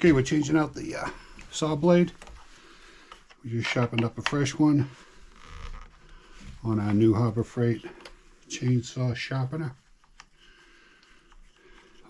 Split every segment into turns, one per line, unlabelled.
Okay, we're changing out the uh, saw blade. We just sharpened up a fresh one on our new Harbor Freight chainsaw sharpener.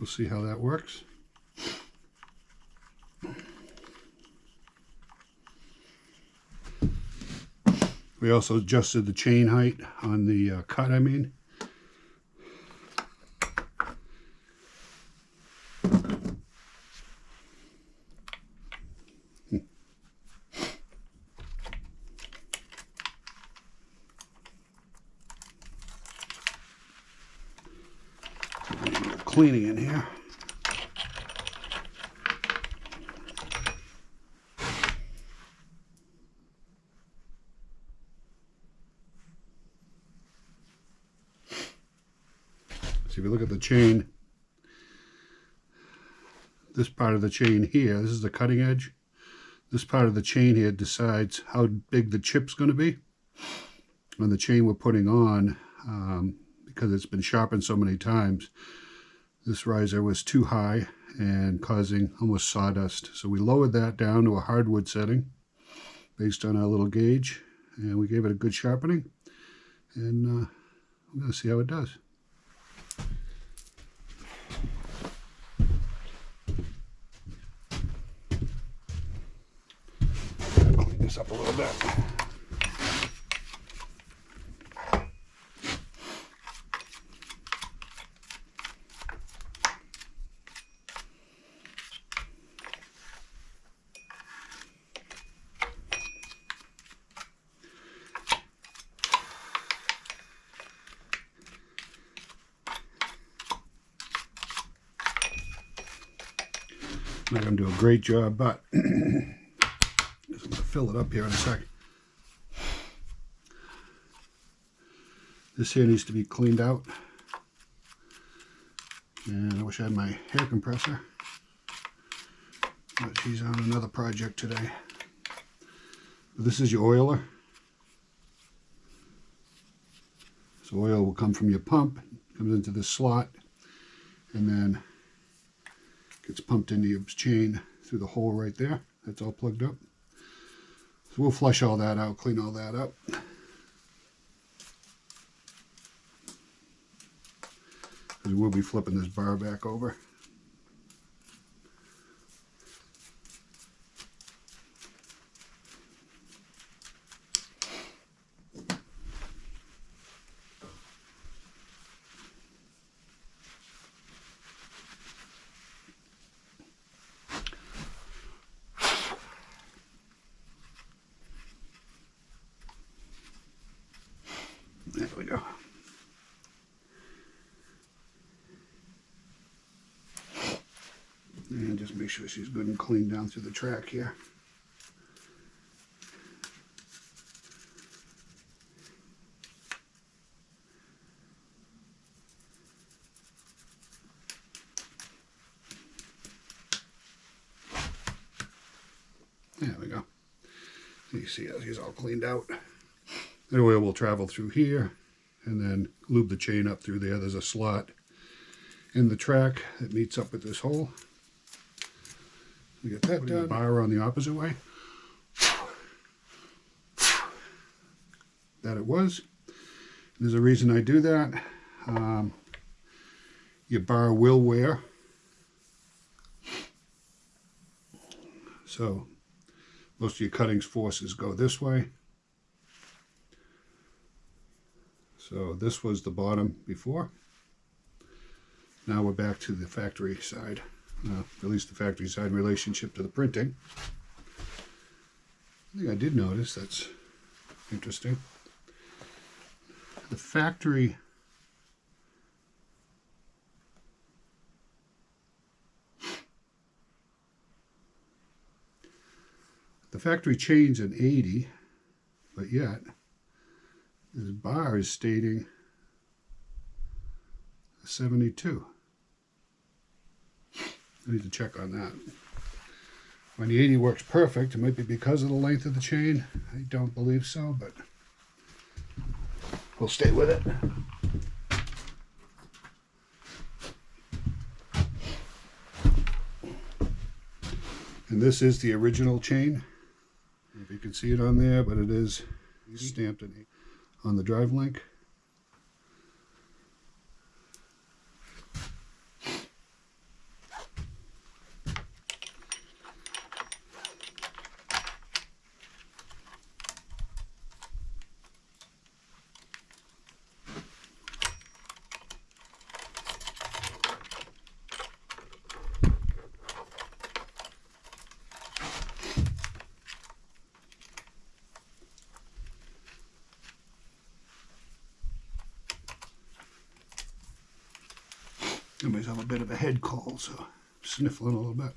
We'll see how that works. We also adjusted the chain height on the uh, cut, I mean. Cleaning in here. So if you look at the chain, this part of the chain here, this is the cutting edge. This part of the chain here decides how big the chip's going to be. And the chain we're putting on, um, because it's been sharpened so many times, this riser was too high and causing almost sawdust. So we lowered that down to a hardwood setting based on our little gauge. And we gave it a good sharpening. And uh, I'm going to see how it does. Clean this up a little bit. Not going to do a great job, but I'm going to fill it up here in a second. This here needs to be cleaned out. And I wish I had my air compressor. But she's on another project today. This is your oiler. So oil will come from your pump, comes into this slot, and then gets pumped into your chain through the hole right there. That's all plugged up. So we'll flush all that out, clean all that up. We'll be flipping this bar back over. There we go. And just make sure she's good and clean down through the track here. There we go. You see how she's all cleaned out. The oil will travel through here and then lube the chain up through there. There's a slot in the track that meets up with this hole. We get that done. Bar on the opposite way. That it was. There's a reason I do that. Um, your bar will wear. So most of your cuttings forces go this way. So this was the bottom before. Now we're back to the factory side, uh, at least the factory side in relationship to the printing. I think I did notice that's interesting. The factory the factory chains in 80, but yet this bar is stating 72. I need to check on that. When the 80 works perfect, it might be because of the length of the chain. I don't believe so, but we'll stay with it. And this is the original chain. If you can see it on there, but it is stamped on the drive link. I have a bit of a head cold, so sniffling a little bit.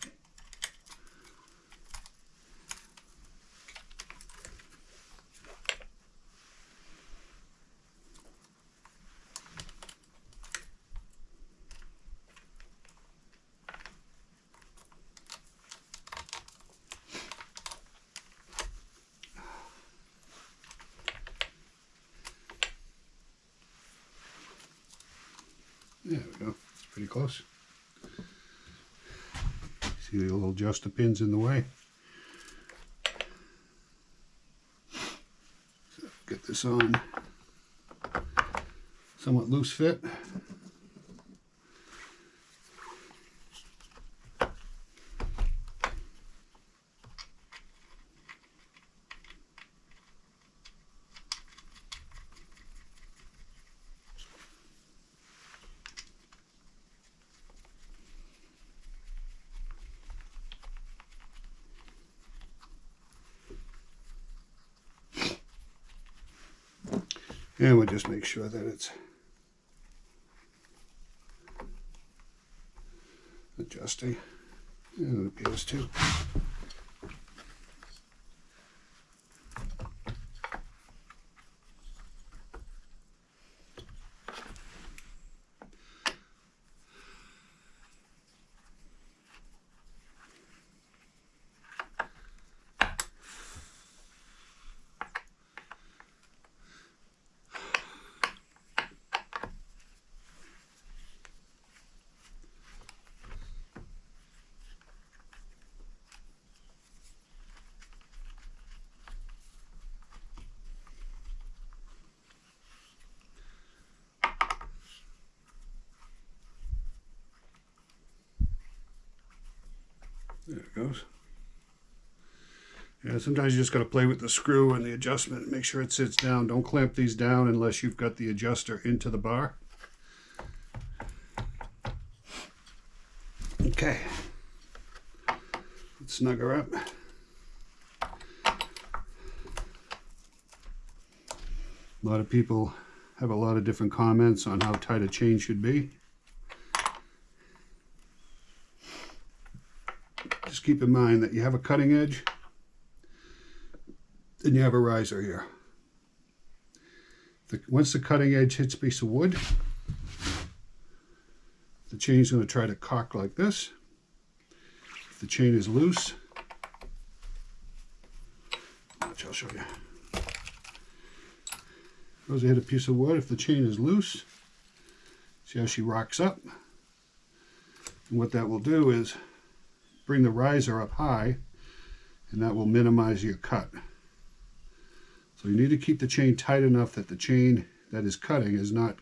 There we go pretty close. See the little adjuster pins in the way. So get this on somewhat loose fit. And we'll just make sure that it's adjusting. And it appears to. There it goes. Yeah, sometimes you just got to play with the screw and the adjustment and make sure it sits down. Don't clamp these down unless you've got the adjuster into the bar. Okay. Let's snug her up. A lot of people have a lot of different comments on how tight a chain should be. Keep in mind that you have a cutting edge, and you have a riser here. The, once the cutting edge hits a piece of wood, the chain is going to try to cock like this. If the chain is loose, watch, I'll show you. Goes to hit a piece of wood. If the chain is loose, see how she rocks up? And what that will do is bring the riser up high and that will minimize your cut. So you need to keep the chain tight enough that the chain that is cutting is not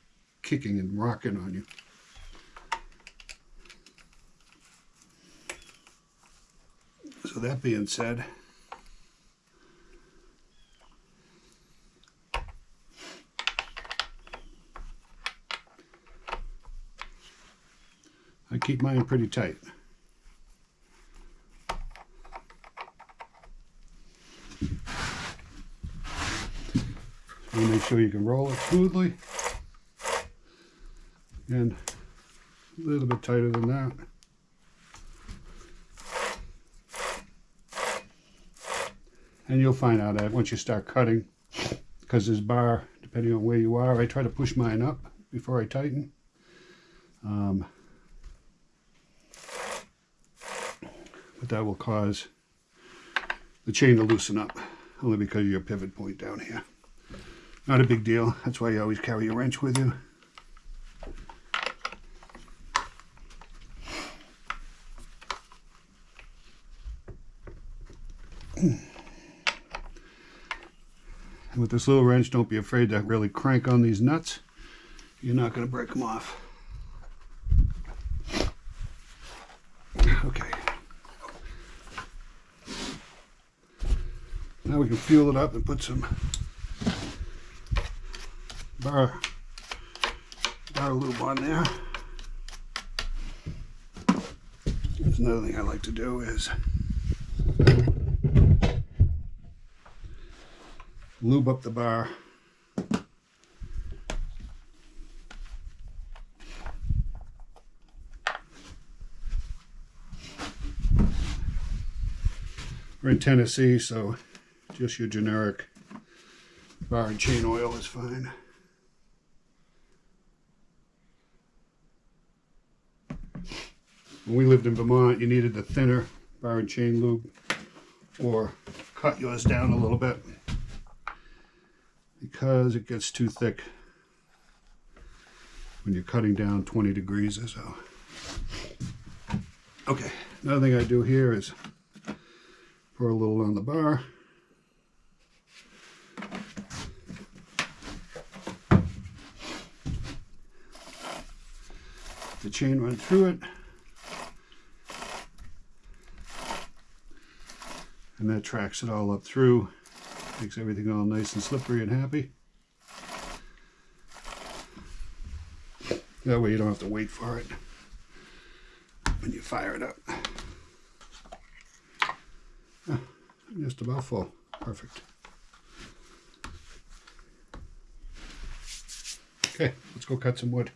kicking and rocking on you. So that being said, I keep mine pretty tight. Sure you can roll it smoothly. And a little bit tighter than that. And you'll find out that once you start cutting, because this bar, depending on where you are, I try to push mine up before I tighten. Um, but that will cause the chain to loosen up, only because of your pivot point down here. Not a big deal. That's why you always carry a wrench with you. and with this little wrench, don't be afraid to really crank on these nuts. You're not going to break them off. Okay. Now we can fuel it up and put some bar, bar lube on there. There's another thing I like to do is lube up the bar. We're in Tennessee, so just your generic bar and chain oil is fine. When we lived in Vermont, you needed the thinner bar and chain lube or cut yours down a little bit because it gets too thick when you're cutting down 20 degrees or so. Okay, another thing I do here is pour a little on the bar. The chain run through it. And that tracks it all up through. Makes everything all nice and slippery and happy. That way you don't have to wait for it when you fire it up. Ah, just about full. Perfect. Okay, let's go cut some wood.